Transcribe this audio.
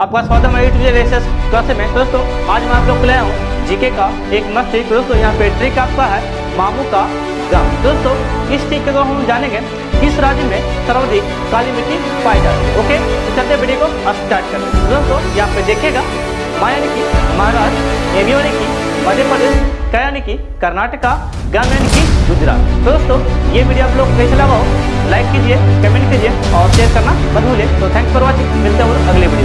आपका स्वागत है यूट्यूब रेसेस क्लासे में दोस्तों, आज मैं आप लोग को लाया हूँ जीके का एक मस्त ट्रिक दोस्तों, यहाँ पे ट्रिक आपका है मामू का ग्राम दोस्तों, इस ट्रिक को हम जानेंगे किस राज्य में सर्वाधिक काली मिट्टी पाई जाती है। ओके तो चलते वीडियो को स्टार्ट करते हैं। दोस्तों, यहाँ पे देखिएगा माया की महाराष्ट्र एम यानी कि मध्य प्रदेश का की कर्नाटका ग्राम यानी कि गुजरात। तो दोस्तों, ये वीडियो आप लोग कैसे लगा हो लाइक कीजिए कमेंट कीजिए और शेयर करना मत भूलिए। तो थैंक्स फॉर वॉचिंग मिलते हैं अगले वीडियो